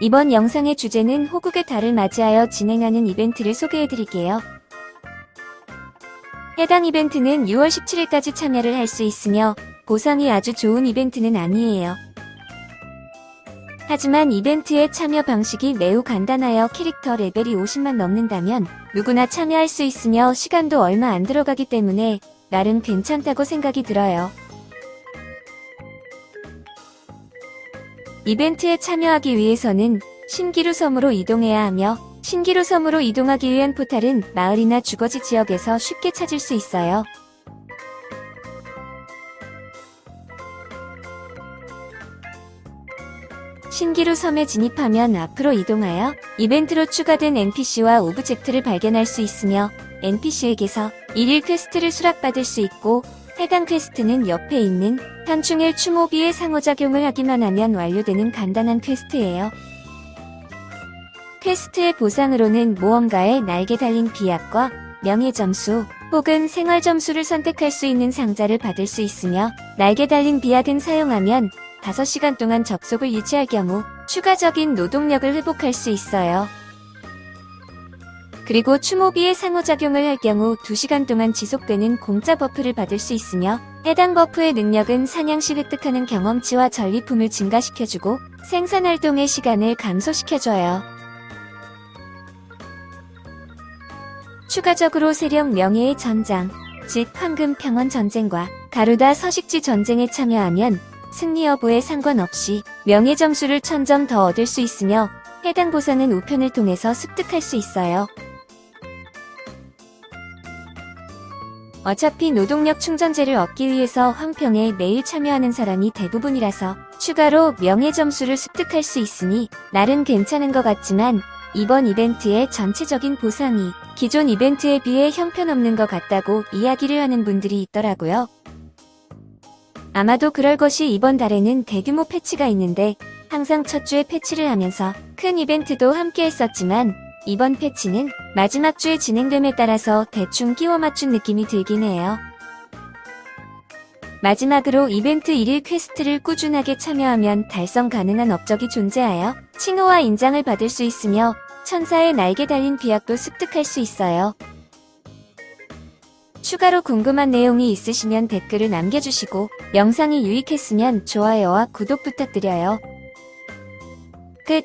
이번 영상의 주제는 호국의 달을 맞이하여 진행하는 이벤트를 소개해드릴게요. 해당 이벤트는 6월 17일까지 참여를 할 수 있으며 보상이 아주 좋은 이벤트는 아니에요. 하지만 이벤트의 참여 방식이 매우 간단하여 캐릭터 레벨이 50만 넘는다면 누구나 참여할 수 있으며 시간도 얼마 안 들어가기 때문에 나름 괜찮다고 생각이 들어요. 이벤트에 참여하기 위해서는 신기루 섬으로 이동해야 하며 신기루 섬으로 이동하기 위한 포탈은 마을이나 주거지 지역에서 쉽게 찾을 수 있어요. 신기루 섬에 진입하면 앞으로 이동하여 이벤트로 추가된 NPC와 오브젝트를 발견할 수 있으며 NPC에게서 일일 퀘스트를 수락받을 수 있고 해당 quest는 옆에 있는 현충일 추모비의 상호작용을 하기만 하면 완료되는 간단한 quest예요. quest의 보상으로는 모험가의 날개 달린 비약과 명예 점수 혹은 생활 점수를 선택할 수 있는 상자를 받을 수 있으며 날개 달린 비약은 사용하면 5시간 동안 접속을 유지할 경우 추가적인 노동력을 회복할 수 있어요. 그리고 추모비의 상호작용을 할 경우 2시간 동안 지속되는 공짜 buff를 받을 수 있으며 해당 buff의 능력은 사냥시 획득하는 경험치와 전리품을 증가시켜주고 생산활동의 시간을 감소시켜줘요. 추가적으로 세력 명예의 전장, 즉 황금 평원 전쟁과 가루다 서식지 전쟁에 참여하면 승리 여부에 상관없이 명예 점수를 1000점 더 얻을 수 있으며 해당 보상은 우편을 통해서 습득할 수 있어요. 어차피 노동력 충전제를 얻기 위해서 황평에 매일 참여하는 사람이 대부분이라서 추가로 명예 점수를 습득할 수 있으니 나름 괜찮은 것 같지만 이번 이벤트의 전체적인 보상이 기존 이벤트에 비해 형편없는 것 같다고 이야기를 하는 분들이 있더라고요. 아마도 그럴 것이 이번 달에는 대규모 패치가 있는데 항상 첫 주에 패치를 하면서 큰 이벤트도 함께 했었지만 이번 패치는 마지막 주에 진행됨에 따라서 대충 끼워 맞춘 느낌이 들긴 해요. 마지막으로 이벤트 1일 퀘스트를 꾸준하게 참여하면 달성 가능한 업적이 존재하여 칭호와 인장을 받을 수 있으며 천사의 날개 달린 비약도 습득할 수 있어요. 추가로 궁금한 내용이 있으시면 댓글을 남겨주시고 영상이 유익했으면 좋아요와 구독 부탁드려요. 끝